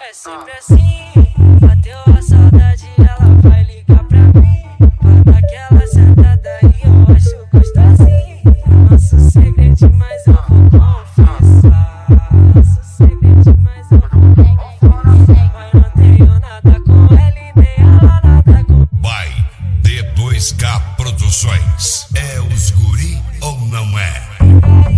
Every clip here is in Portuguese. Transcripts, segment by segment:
É sempre assim, bateu a saudade, ela vai ligar pra mim. Manda aquela sentada e eu acho gostosinho. Nosso segredo é mais. Luiz K Produções. É os guri ou não é?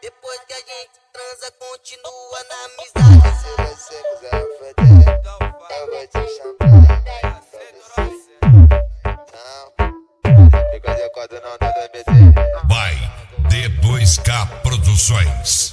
Depois que a gente transa, continua na amizade. Se você quiser foder, eu vou te chamar. Vai, depois K Produções.